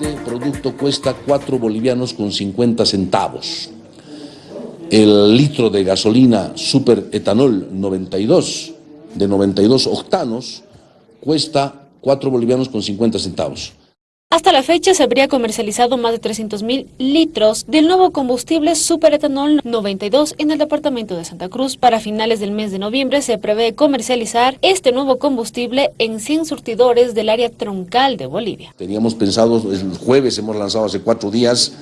Este producto cuesta 4 bolivianos con 50 centavos. El litro de gasolina super etanol 92 de 92 octanos cuesta 4 bolivianos con 50 centavos. Hasta la fecha se habría comercializado más de 300.000 litros del nuevo combustible superetanol 92 en el departamento de Santa Cruz. Para finales del mes de noviembre se prevé comercializar este nuevo combustible en 100 surtidores del área troncal de Bolivia. Teníamos pensado, el jueves hemos lanzado hace cuatro días,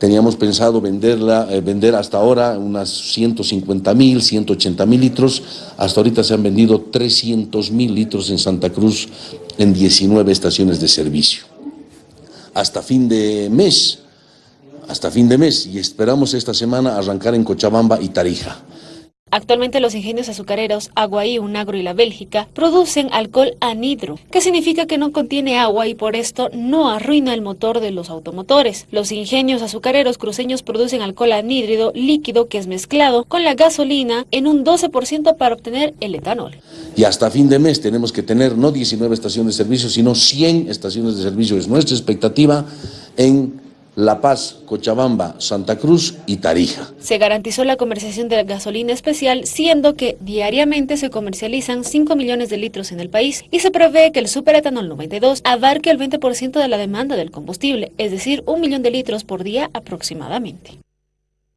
teníamos pensado venderla, eh, vender hasta ahora unas 150 mil, 180 mil litros, hasta ahorita se han vendido 300 mil litros en Santa Cruz en 19 estaciones de servicio hasta fin de mes, hasta fin de mes, y esperamos esta semana arrancar en Cochabamba y Tarija. Actualmente los ingenios azucareros Aguaí, Unagro y la Bélgica producen alcohol anhidro, que significa que no contiene agua y por esto no arruina el motor de los automotores. Los ingenios azucareros cruceños producen alcohol anhídrido líquido que es mezclado con la gasolina en un 12% para obtener el etanol. Y hasta fin de mes tenemos que tener no 19 estaciones de servicio, sino 100 estaciones de servicio. Es nuestra expectativa en la Paz, Cochabamba, Santa Cruz y Tarija. Se garantizó la comercialización de gasolina especial, siendo que diariamente se comercializan 5 millones de litros en el país y se prevé que el superetanol 92 abarque el 20% de la demanda del combustible, es decir, un millón de litros por día aproximadamente.